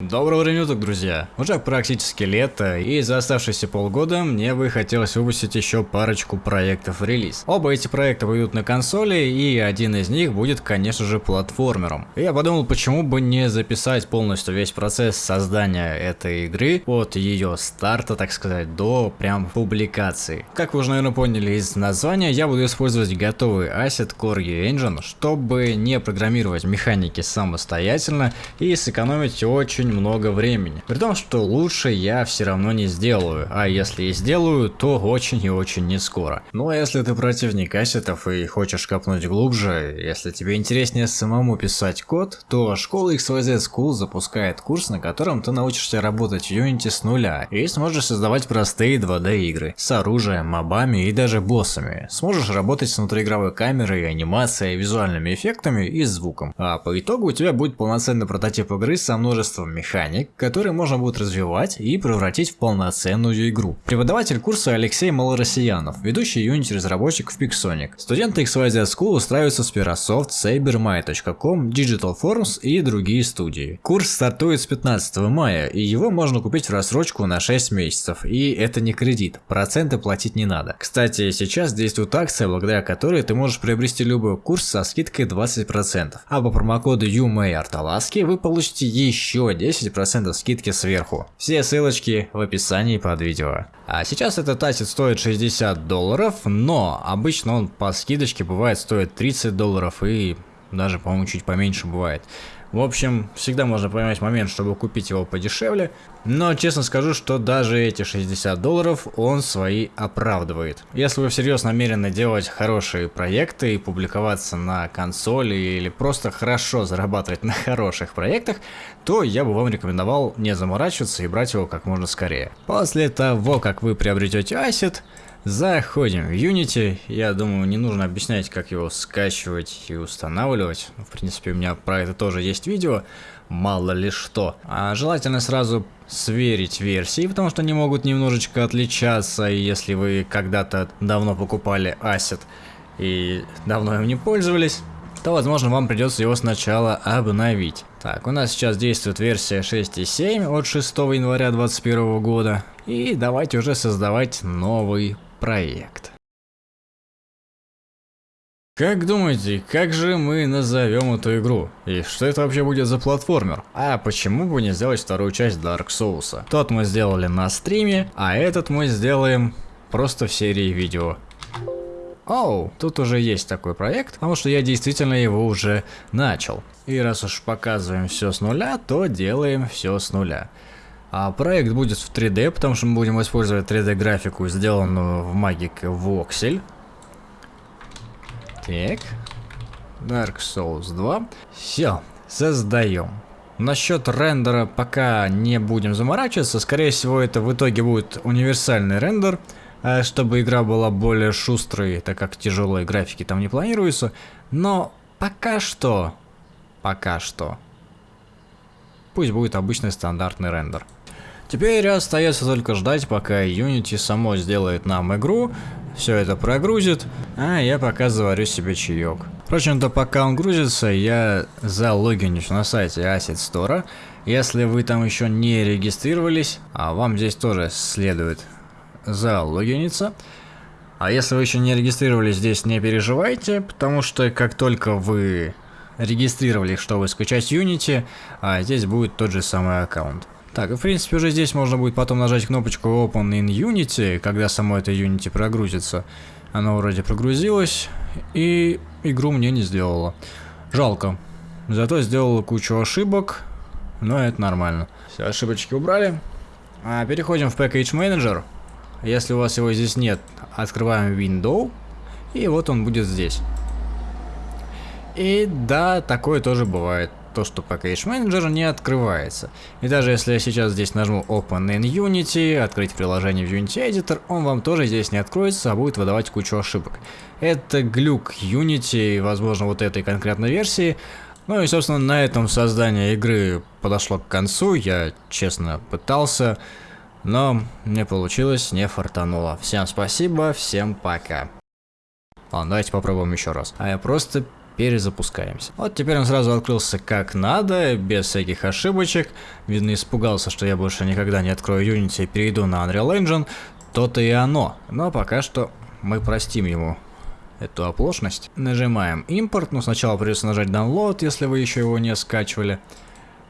Доброго времени суток, друзья! Уже практически лето, и за оставшиеся полгода мне бы хотелось выпустить еще парочку проектов в релиз. Оба эти проекта выйдут на консоли, и один из них будет, конечно же, платформером. Я подумал, почему бы не записать полностью весь процесс создания этой игры, от ее старта, так сказать, до прям публикации. Как вы уже, наверное, поняли из названия, я буду использовать готовый Asset Core Engine, чтобы не программировать механики самостоятельно и сэкономить очень очень много времени. При том, что лучше я все равно не сделаю, а если и сделаю, то очень и очень не скоро. Ну а если ты противник ассетов и хочешь копнуть глубже, если тебе интереснее самому писать код, то школа XYZ School запускает курс, на котором ты научишься работать в Unity с нуля и сможешь создавать простые 2D игры с оружием, мобами и даже боссами. Сможешь работать с внутриигровой камерой, анимацией, визуальными эффектами и звуком. А по итогу у тебя будет полноценный прототип игры со множеством механик, которые можно будет развивать и превратить в полноценную игру. Преподаватель курса Алексей Малороссиянов, ведущий Unity разработчик в Pixonic. Студенты XYZ School устраиваются в Spirasoft, CyberMy.com, Digital Forms и другие студии. Курс стартует с 15 мая, и его можно купить в рассрочку на 6 месяцев, и это не кредит, проценты платить не надо. Кстати, сейчас действует акция, благодаря которой ты можешь приобрести любой курс со скидкой 20%, а по промокоду UMAYARTALASKI вы получите еще 10 10% скидки сверху. Все ссылочки в описании под видео. А сейчас этот асет стоит 60 долларов, но обычно он по скидочке бывает стоит 30 долларов и даже по-моему чуть поменьше бывает. В общем, всегда можно поймать момент, чтобы купить его подешевле, но честно скажу, что даже эти 60 долларов он свои оправдывает. Если вы всерьез намерены делать хорошие проекты и публиковаться на консоли или просто хорошо зарабатывать на хороших проектах, то я бы вам рекомендовал не заморачиваться и брать его как можно скорее. После того, как вы приобретете ассет, Заходим в Unity. Я думаю, не нужно объяснять, как его скачивать и устанавливать. В принципе, у меня про это тоже есть видео. Мало ли что. А желательно сразу сверить версии, потому что они могут немножечко отличаться. И если вы когда-то давно покупали Asset и давно им не пользовались, то возможно вам придется его сначала обновить. Так, у нас сейчас действует версия 6.7 от 6 января 2021 года. И давайте уже создавать новый проект. Как думаете, как же мы назовем эту игру? И что это вообще будет за платформер? А почему бы не сделать вторую часть Dark Souls? Тот мы сделали на стриме, а этот мы сделаем просто в серии видео. Оу, тут уже есть такой проект, потому что я действительно его уже начал. И раз уж показываем все с нуля, то делаем все с нуля. А проект будет в 3D, потому что мы будем использовать 3D графику, сделанную в Magic Voxel. Так. Dark Souls 2. Все, создаем. Насчет рендера пока не будем заморачиваться. Скорее всего, это в итоге будет универсальный рендер, а чтобы игра была более шустрой, так как тяжелые графики там не планируются. Но пока что, пока что, пусть будет обычный стандартный рендер. Теперь остается только ждать, пока Unity само сделает нам игру, все это прогрузит, а я пока заварю себе чаек. Впрочем-то, пока он грузится, я залогинюсь на сайте Asset Store. Если вы там еще не регистрировались, а вам здесь тоже следует залогиниться. А если вы еще не регистрировались здесь, не переживайте, потому что как только вы регистрировались, чтобы скачать Unity, а здесь будет тот же самый аккаунт. Так, в принципе, уже здесь можно будет потом нажать кнопочку Open in Unity, когда само это Unity прогрузится. Оно вроде прогрузилось, и игру мне не сделало. Жалко. Зато сделала кучу ошибок, но это нормально. Все ошибочки убрали. А, переходим в Package Manager. Если у вас его здесь нет, открываем Window, и вот он будет здесь. И да, такое тоже бывает то, что Package Manager не открывается. И даже если я сейчас здесь нажму Open in Unity, открыть приложение в Unity Editor, он вам тоже здесь не откроется, а будет выдавать кучу ошибок. Это глюк Unity, возможно, вот этой конкретной версии. Ну и, собственно, на этом создание игры подошло к концу. Я, честно, пытался, но не получилось, не фартануло. Всем спасибо, всем пока. Ладно, давайте попробуем еще раз. А я просто перезапускаемся. Вот теперь он сразу открылся как надо, без всяких ошибочек. Видно, испугался, что я больше никогда не открою Unity и перейду на Unreal Engine. То-то и оно. Но пока что мы простим ему эту оплошность. Нажимаем импорт, ну сначала придется нажать download, если вы еще его не скачивали.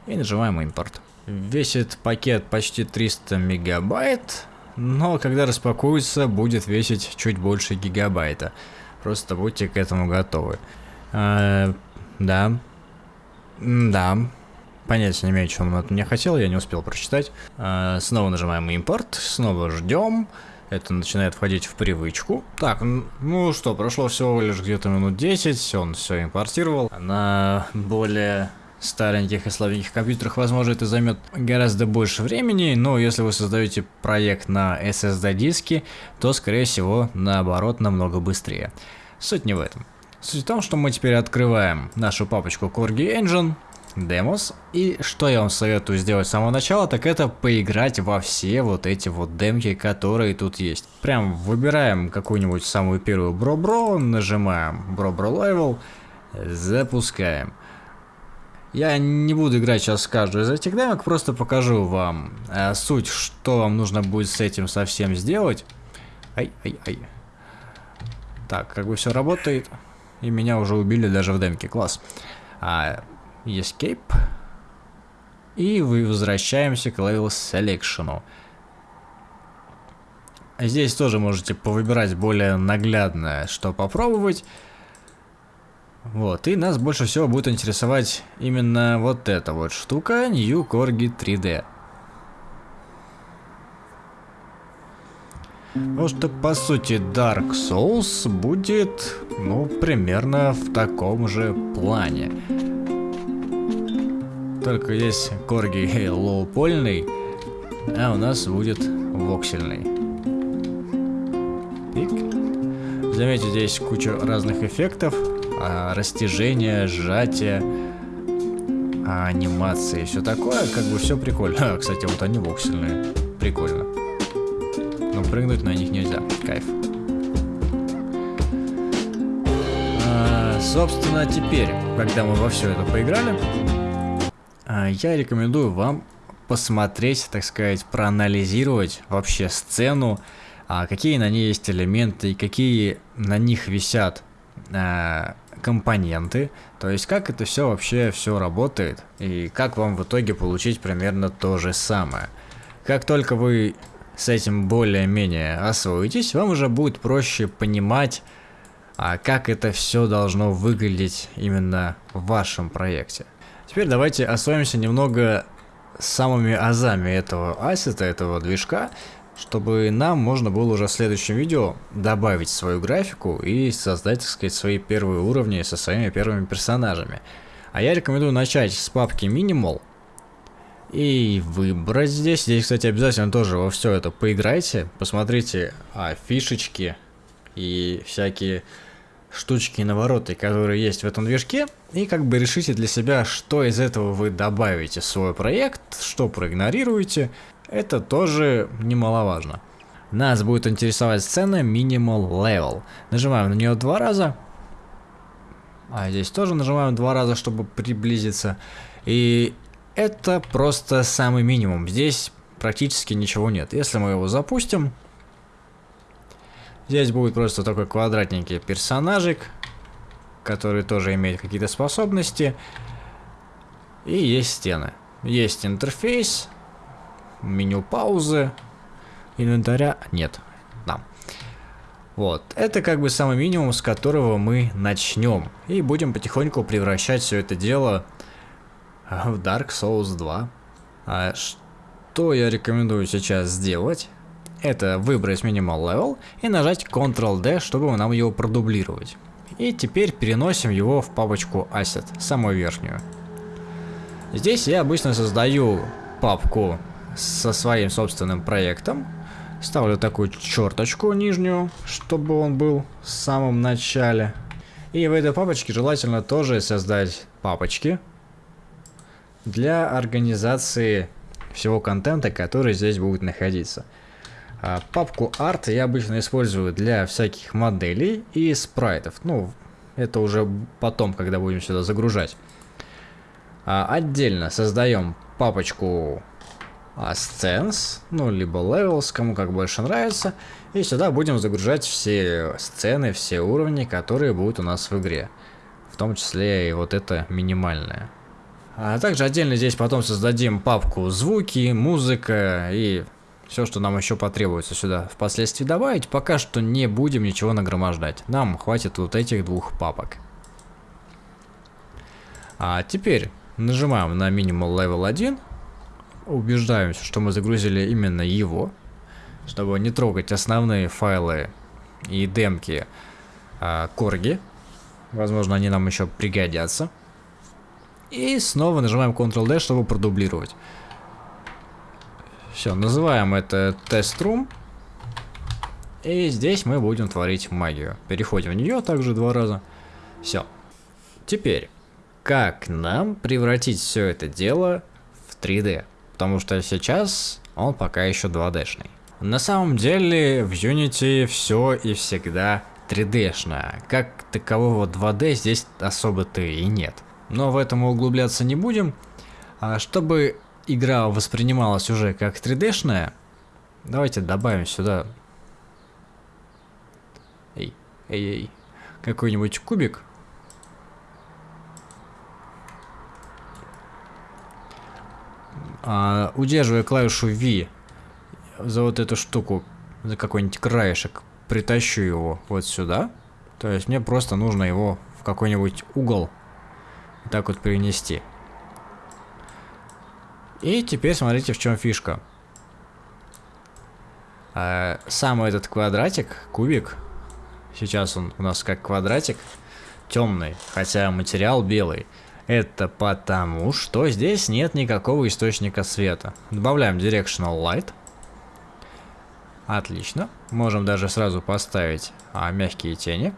И нажимаем импорт. Весит пакет почти 300 мегабайт, но когда распакуется, будет весить чуть больше гигабайта. Просто будьте к этому готовы. А, да. Да. Понятия не имею, что он от меня хотел, я не успел прочитать. А, снова нажимаем импорт, снова ждем. Это начинает входить в привычку. Так, ну что, прошло всего лишь где-то минут 10, он все импортировал. На более стареньких и слабеньких компьютерах, возможно, это займет гораздо больше времени, но если вы создаете проект на SSD-диске, то, скорее всего, наоборот, намного быстрее. Суть не в этом. Суть в том, что мы теперь открываем нашу папочку Corgi Engine, Demos, и что я вам советую сделать с самого начала, так это поиграть во все вот эти вот демки, которые тут есть. Прям выбираем какую-нибудь самую первую Бро-Бро, нажимаем Бро-Бро Level, запускаем. Я не буду играть сейчас каждую из этих демок, просто покажу вам э, суть, что вам нужно будет с этим совсем сделать. Ай, ай, ай. Так, как бы все работает. И меня уже убили даже в демке. Класс. А, escape. И возвращаемся к level selection. Здесь тоже можете повыбирать более наглядное, что попробовать. Вот, и нас больше всего будет интересовать именно вот эта вот штука, New Corgi 3D. Потому что, по сути, Dark Souls будет, ну, примерно в таком же плане. Только здесь Корги лоупольный, а у нас будет воксельный. Пик. Заметьте, здесь куча разных эффектов а, растяжение, сжатие, а, анимации, все такое, как бы все прикольно. А, кстати, вот они воксельные, прикольно. Но прыгнуть на них нельзя, кайф. А, собственно, теперь, когда мы во все это поиграли, а, я рекомендую вам посмотреть, так сказать, проанализировать вообще сцену, а, какие на ней есть элементы и какие на них висят а, компоненты, то есть как это все вообще все работает и как вам в итоге получить примерно то же самое. Как только вы с этим более-менее освоитесь, вам уже будет проще понимать, а как это все должно выглядеть именно в вашем проекте. Теперь давайте освоимся немного самыми азами этого ассета, этого движка, чтобы нам можно было уже в следующем видео добавить свою графику и создать, так сказать, свои первые уровни со своими первыми персонажами. А я рекомендую начать с папки Minimal и выбрать здесь. Здесь, кстати, обязательно тоже во все это поиграйте, посмотрите а, фишечки и всякие штучки и навороты, которые есть в этом движке, и как бы решите для себя, что из этого вы добавите в свой проект, что проигнорируете, это тоже немаловажно. Нас будет интересовать сцена Minimal Level. Нажимаем на нее два раза. А здесь тоже нажимаем два раза, чтобы приблизиться. И это просто самый минимум. Здесь практически ничего нет. Если мы его запустим, здесь будет просто такой квадратненький персонажик, который тоже имеет какие-то способности. И есть стены. Есть интерфейс, меню паузы, инвентаря нет. Да. Вот, это как бы самый минимум, с которого мы начнем. И будем потихоньку превращать все это дело Dark Souls 2. А что я рекомендую сейчас сделать? Это выбрать Minimal Level и нажать Ctrl-D, чтобы нам его продублировать. И теперь переносим его в папочку Asset, самую верхнюю. Здесь я обычно создаю папку со своим собственным проектом. Ставлю такую черточку нижнюю, чтобы он был в самом начале. И в этой папочке желательно тоже создать папочки для организации всего контента, который здесь будет находиться. А папку Art я обычно использую для всяких моделей и спрайтов. Ну, Это уже потом, когда будем сюда загружать. А, отдельно создаем папочку Scens, ну, либо Levels, кому как больше нравится. И сюда будем загружать все сцены, все уровни, которые будут у нас в игре. В том числе и вот это минимальное. А также отдельно здесь потом создадим папку звуки, музыка и все, что нам еще потребуется сюда впоследствии добавить. Пока что не будем ничего нагромождать. Нам хватит вот этих двух папок. А теперь нажимаем на Minimal Level 1 убеждаемся, что мы загрузили именно его, чтобы не трогать основные файлы и демки а, Корги. Возможно, они нам еще пригодятся. И снова нажимаем Ctrl-D, чтобы продублировать. Все, называем это Room. И здесь мы будем творить магию. Переходим в нее также два раза. Все. Теперь, как нам превратить все это дело в 3D? потому что сейчас он пока еще 2D-шный. На самом деле в Unity все и всегда 3D-шное. Как такового 2D здесь особо-то и нет. Но в этом углубляться не будем. А чтобы игра воспринималась уже как 3D-шная, давайте добавим сюда... Эй, эй, эй. Какой-нибудь кубик. а, удерживая клавишу V за вот эту штуку, за какой-нибудь краешек, притащу его вот сюда. То есть мне просто нужно его в какой-нибудь угол так вот перенести. И теперь смотрите, в чем фишка. А, сам этот квадратик, кубик, сейчас он у нас как квадратик, темный, хотя материал белый. Это потому, что здесь нет никакого источника света. Добавляем Directional Light. Отлично. Можем даже сразу поставить а, мягкие тени.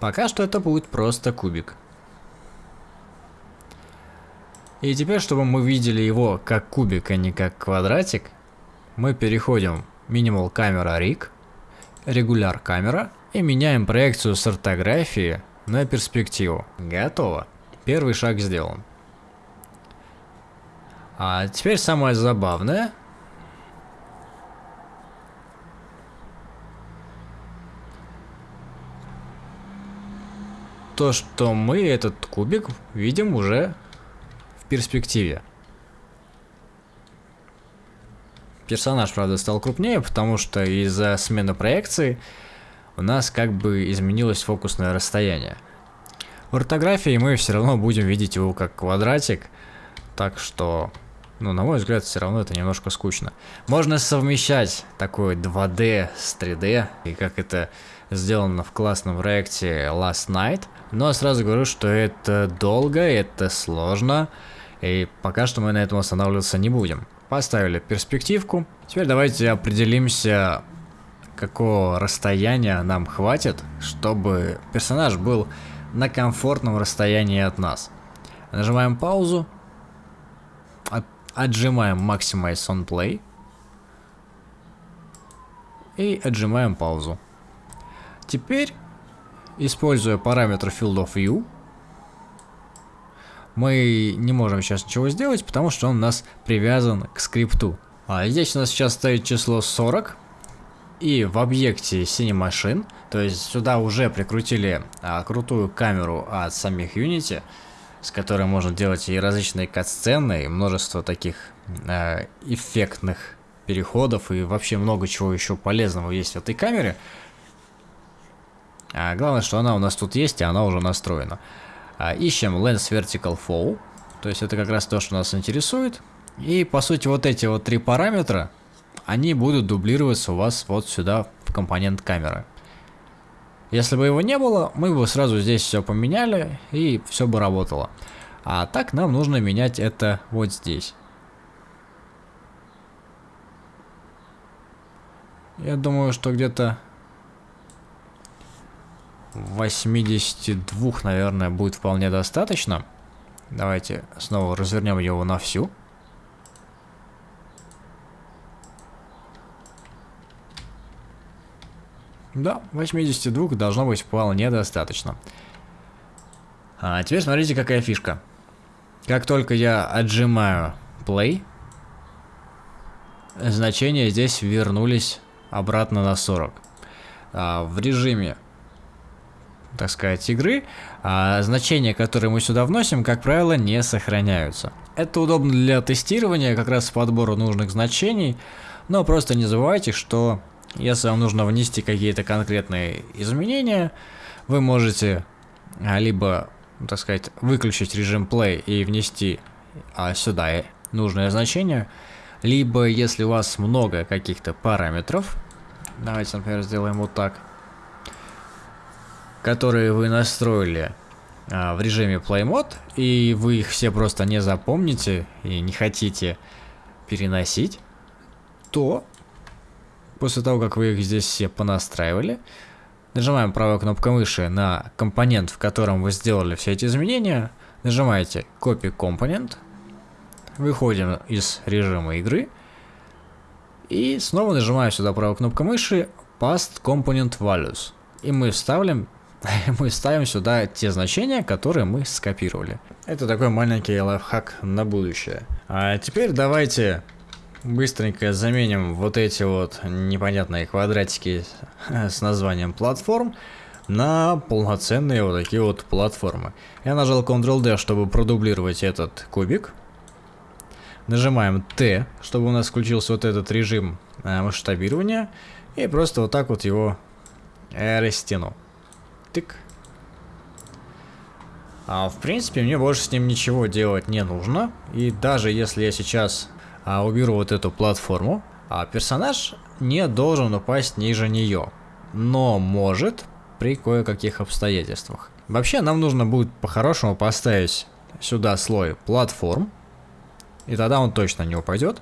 Пока что это будет просто кубик. И теперь, чтобы мы видели его как кубик, а не как квадратик, мы переходим в Minimal Camera Rig, Регуляр камера и меняем проекцию с ортографии на перспективу. Готово. Первый шаг сделан. А теперь самое забавное. То, что мы этот кубик видим уже в перспективе. Персонаж, правда, стал крупнее, потому что из-за смены проекции у нас как бы изменилось фокусное расстояние. В ортографии мы все равно будем видеть его как квадратик, так что, ну, на мой взгляд, все равно это немножко скучно. Можно совмещать такое 2D с 3D, и как это сделано в классном проекте Last Night, но сразу говорю, что это долго, это сложно, и пока что мы на этом останавливаться не будем. Поставили перспективку. Теперь давайте определимся какого расстояния нам хватит, чтобы персонаж был на комфортном расстоянии от нас. Нажимаем паузу, отжимаем Maximize on Play и отжимаем паузу. Теперь, используя параметр Field of View, мы не можем сейчас ничего сделать, потому что он у нас привязан к скрипту. А здесь у нас сейчас стоит число 40, и в объекте CineMachine, то есть сюда уже прикрутили а, крутую камеру от самих Unity, с которой можно делать и различные кат-сцены, и множество таких э, эффектных переходов, и вообще много чего еще полезного есть в этой камере. А главное, что она у нас тут есть, и она уже настроена. А, ищем Lens Vertical Fall, то есть это как раз то, что нас интересует. И по сути вот эти вот три параметра, они будут дублироваться у вас вот сюда в компонент камеры. Если бы его не было, мы бы сразу здесь все поменяли и все бы работало. А так нам нужно менять это вот здесь. Я думаю, что где-то 82, наверное, будет вполне достаточно. Давайте снова развернем его на всю. Да, 82 должно быть вполне достаточно. А теперь смотрите, какая фишка. Как только я отжимаю play, значения здесь вернулись обратно на 40. А в режиме, так сказать, игры, а значения, которые мы сюда вносим, как правило, не сохраняются. Это удобно для тестирования, как раз подбора нужных значений, но просто не забывайте, что если вам нужно внести какие-то конкретные изменения, вы можете а, либо, так сказать, выключить режим play и внести а, сюда нужное значение, либо если у вас много каких-то параметров, давайте, например, сделаем вот так, которые вы настроили а, в режиме Play Mode, и вы их все просто не запомните и не хотите переносить, то После того, как вы их здесь все понастраивали, нажимаем правой кнопкой мыши на компонент, в котором вы сделали все эти изменения, нажимаете Copy Component, выходим из режима игры и снова нажимаем сюда правой кнопкой мыши Past Component Values. И мы вставим, мы ставим сюда те значения, которые мы скопировали. Это такой маленький лайфхак на будущее. А теперь давайте Быстренько заменим вот эти вот непонятные квадратики с названием платформ на полноценные вот такие вот платформы. Я нажал Ctrl-D, чтобы продублировать этот кубик. Нажимаем T, чтобы у нас включился вот этот режим э, масштабирования. И просто вот так вот его э, растяну. Тык. А в принципе мне больше с ним ничего делать не нужно. И даже если я сейчас уберу вот эту платформу, а персонаж не должен упасть ниже нее, но может при кое-каких обстоятельствах. Вообще нам нужно будет по-хорошему поставить сюда слой платформ, и тогда он точно не упадет.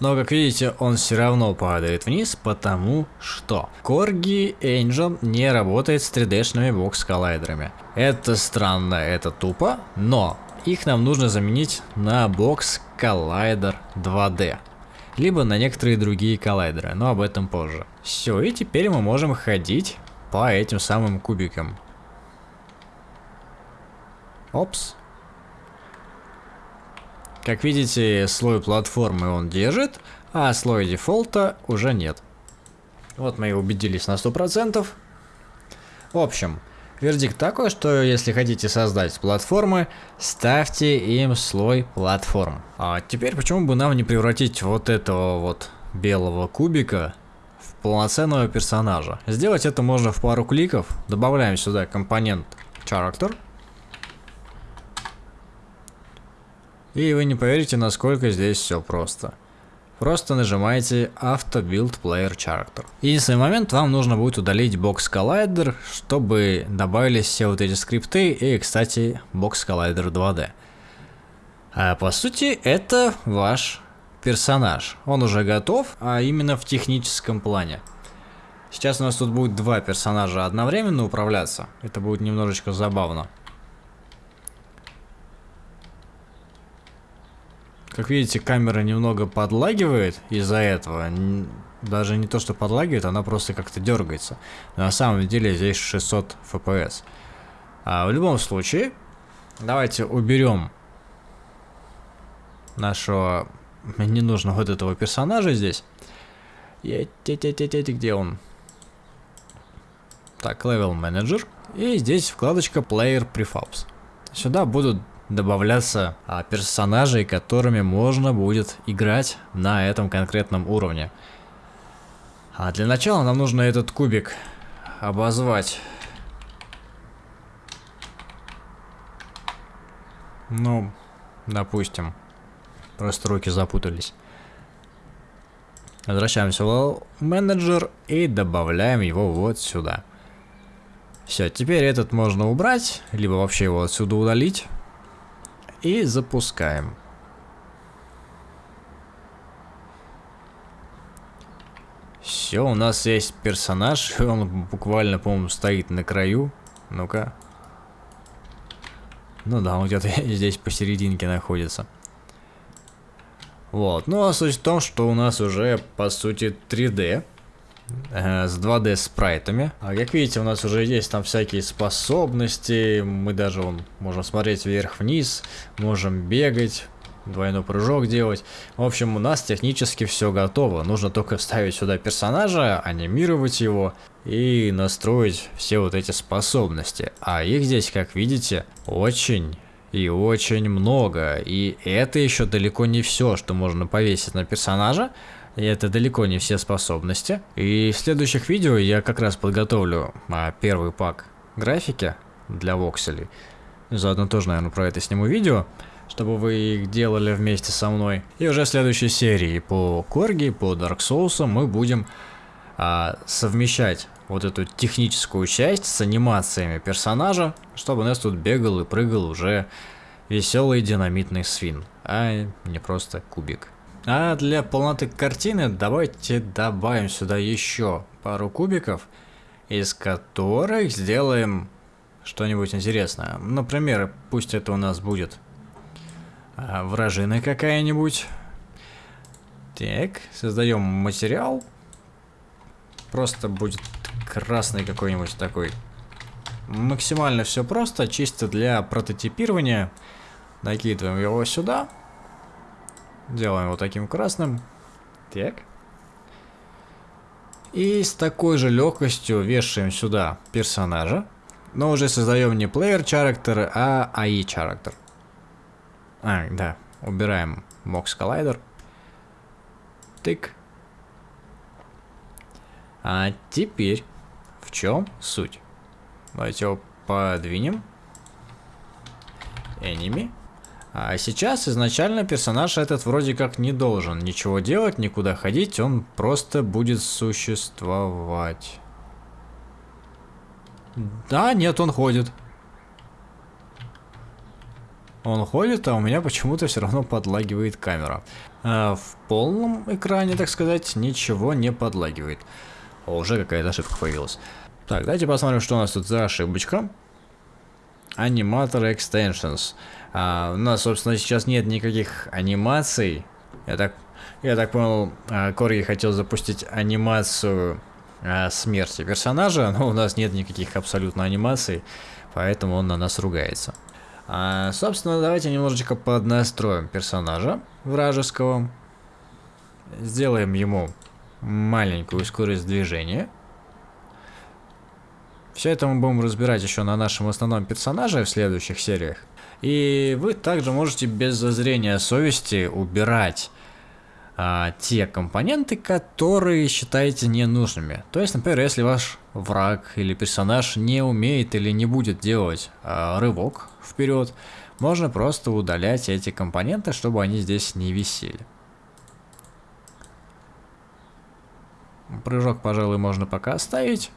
Но, как видите, он все равно падает вниз, потому что Corgi Angel не работает с 3D-шными бокс-коллайдерами. Это странно, это тупо, но их нам нужно заменить на бокс коллайдер 2D. Либо на некоторые другие коллайдеры, но об этом позже. Все, и теперь мы можем ходить по этим самым кубикам. Опс. Как видите, слой платформы он держит, а слой дефолта уже нет. Вот мы и убедились на 100%. В общем, Вердикт такой, что если хотите создать платформы, ставьте им слой платформ. А теперь почему бы нам не превратить вот этого вот белого кубика в полноценного персонажа? Сделать это можно в пару кликов. Добавляем сюда компонент character. И вы не поверите, насколько здесь все просто. Просто нажимаете Auto Build Player Character. Единственный момент, вам нужно будет удалить Box Collider, чтобы добавились все вот эти скрипты и, кстати, Box Collider 2D. А по сути, это ваш персонаж. Он уже готов, а именно в техническом плане. Сейчас у нас тут будет два персонажа одновременно управляться. Это будет немножечко забавно. Как видите, камера немного подлагивает из-за этого. Даже не то, что подлагивает, она просто как-то дергается. На самом деле здесь 600 FPS. А в любом случае, давайте уберем нашего ненужного вот этого персонажа здесь. Где он? Так, Level Manager. И здесь вкладочка Player Prefabs. Сюда будут добавляться а, персонажей, которыми можно будет играть на этом конкретном уровне. А для начала нам нужно этот кубик обозвать. Ну, допустим. Просто руки запутались. Возвращаемся в менеджер и добавляем его вот сюда. Все, теперь этот можно убрать, либо вообще его отсюда удалить. И запускаем. Все, у нас есть персонаж, он буквально, по-моему, стоит на краю. Ну-ка. Ну да, он где-то здесь посерединке находится. Вот, ну а суть в том, что у нас уже, по сути, 3D э, с 2D спрайтами. А как видите, у нас уже есть там всякие способности, мы даже вон, можем смотреть вверх-вниз, можем бегать, двойной прыжок делать. В общем, у нас технически все готово. Нужно только вставить сюда персонажа, анимировать его и настроить все вот эти способности. А их здесь, как видите, очень и очень много. И это еще далеко не все, что можно повесить на персонажа. И это далеко не все способности. И в следующих видео я как раз подготовлю а, первый пак графики для вокселей. Заодно тоже, наверное, про это сниму видео чтобы вы их делали вместе со мной. И уже в следующей серии по Корги, по Dark Souls мы будем а, совмещать вот эту техническую часть с анимациями персонажа, чтобы у нас тут бегал и прыгал уже веселый динамитный свин, а не просто кубик. А для полноты картины давайте добавим сюда еще пару кубиков, из которых сделаем что-нибудь интересное. Например, пусть это у нас будет а, вражина какая-нибудь. Так, создаем материал. Просто будет красный какой-нибудь такой. Максимально все просто, чисто для прототипирования. Накидываем его сюда. Делаем его таким красным. Так. И с такой же легкостью вешаем сюда персонажа. Но уже создаем не player character, а AI character. А, да. Убираем Mox Collider. Тык. А теперь в чем суть? Давайте его подвинем. Enemy. А сейчас изначально персонаж этот вроде как не должен ничего делать, никуда ходить, он просто будет существовать. Да, нет, он ходит. Он ходит, а у меня почему-то все равно подлагивает камера. А в полном экране, так сказать, ничего не подлагивает. О, уже какая-то ошибка появилась. Так, давайте посмотрим, что у нас тут за ошибочка. Аниматор Extensions. А, у нас, собственно, сейчас нет никаких анимаций. Я так, я так понял, а, Корги хотел запустить анимацию а, смерти персонажа, но у нас нет никаких абсолютно анимаций, поэтому он на нас ругается. А, собственно, давайте немножечко поднастроим персонажа вражеского. Сделаем ему маленькую скорость движения. Все это мы будем разбирать еще на нашем основном персонаже в следующих сериях. И вы также можете без зазрения совести убирать а, те компоненты, которые считаете ненужными. То есть, например, если ваш враг или персонаж не умеет или не будет делать а, рывок вперед, можно просто удалять эти компоненты, чтобы они здесь не висели. Прыжок, пожалуй, можно пока оставить.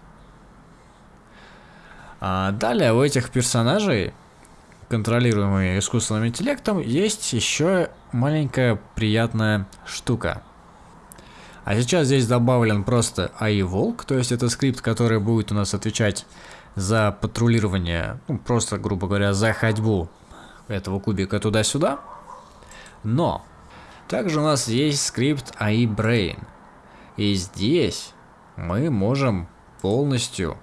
А далее у этих персонажей контролируемые искусственным интеллектом, есть еще маленькая приятная штука. А сейчас здесь добавлен просто AI Волк, то есть это скрипт, который будет у нас отвечать за патрулирование, ну, просто, грубо говоря, за ходьбу этого кубика туда-сюда. Но также у нас есть скрипт AI Brain. И здесь мы можем полностью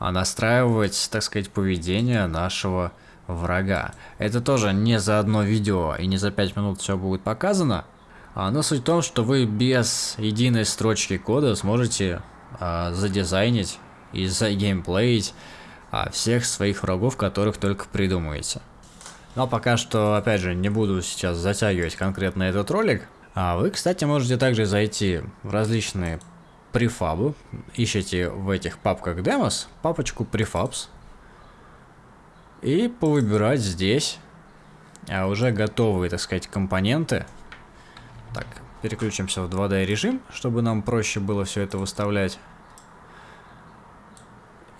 настраивать, так сказать, поведение нашего врага. Это тоже не за одно видео и не за 5 минут все будет показано. А, но суть в том, что вы без единой строчки кода сможете а, задизайнить и загеймплеить а, всех своих врагов, которых только придумаете. Но пока что, опять же, не буду сейчас затягивать конкретно этот ролик. А вы, кстати, можете также зайти в различные префабы. Ищите в этих папках Demos папочку Prefabs. И повыбирать здесь а уже готовые, так сказать, компоненты. Так, переключимся в 2D режим, чтобы нам проще было все это выставлять.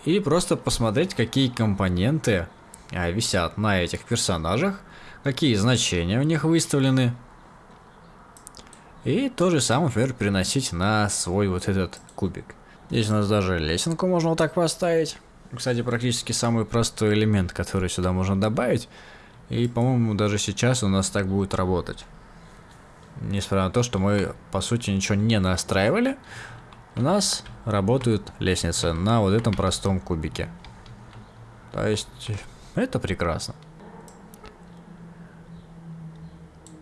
И просто посмотреть, какие компоненты а, висят на этих персонажах, какие значения у них выставлены. И то же самое, например, переносить на свой вот этот кубик. Здесь у нас даже лесенку можно вот так поставить. Кстати, практически самый простой элемент, который сюда можно добавить. И, по-моему, даже сейчас у нас так будет работать. Несмотря на то, что мы, по сути, ничего не настраивали. у нас работают лестницы на вот этом простом кубике. То есть, это прекрасно.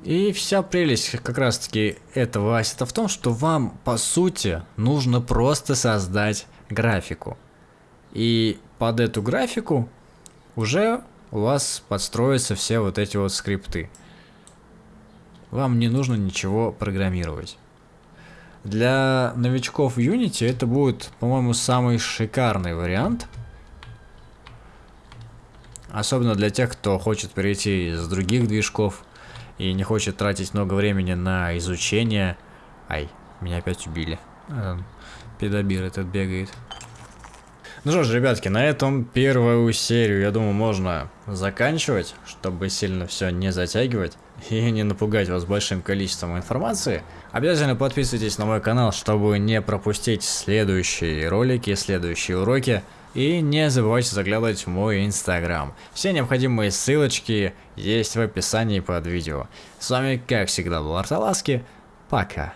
И вся прелесть как раз таки этого ассета в том, что вам по сути нужно просто создать графику. И под эту графику уже у вас подстроятся все вот эти вот скрипты. Вам не нужно ничего программировать. Для новичков Unity это будет, по-моему, самый шикарный вариант. Особенно для тех, кто хочет перейти из других движков и не хочет тратить много времени на изучение. Ай, меня опять убили. А, педобир этот бегает. Ну что ж, ребятки, на этом первую серию, я думаю, можно заканчивать, чтобы сильно все не затягивать и не напугать вас большим количеством информации. Обязательно подписывайтесь на мой канал, чтобы не пропустить следующие ролики, следующие уроки. И не забывайте заглядывать в мой инстаграм. Все необходимые ссылочки есть в описании под видео. С вами, как всегда, был Арталаски. Пока.